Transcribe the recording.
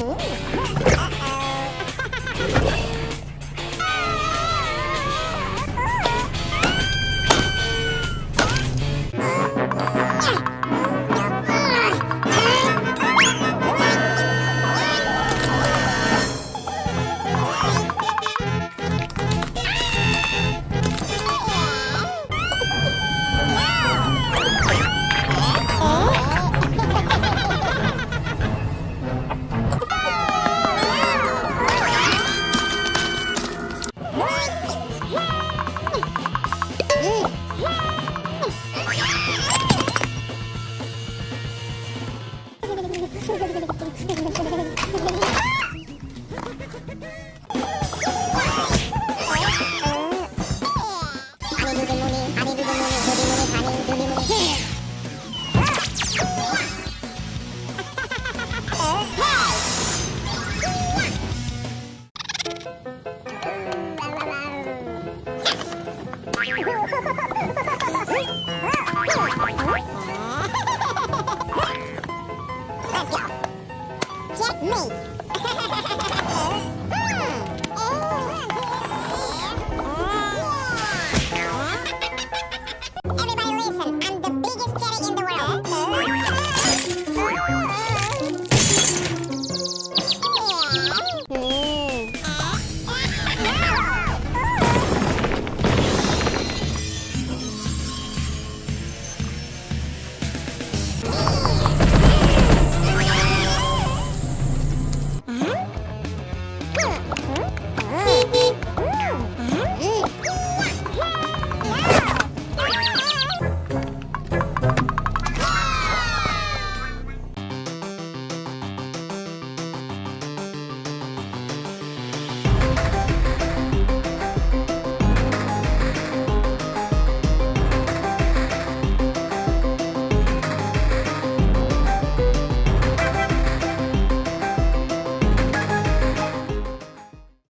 Yeah. Let's go. me.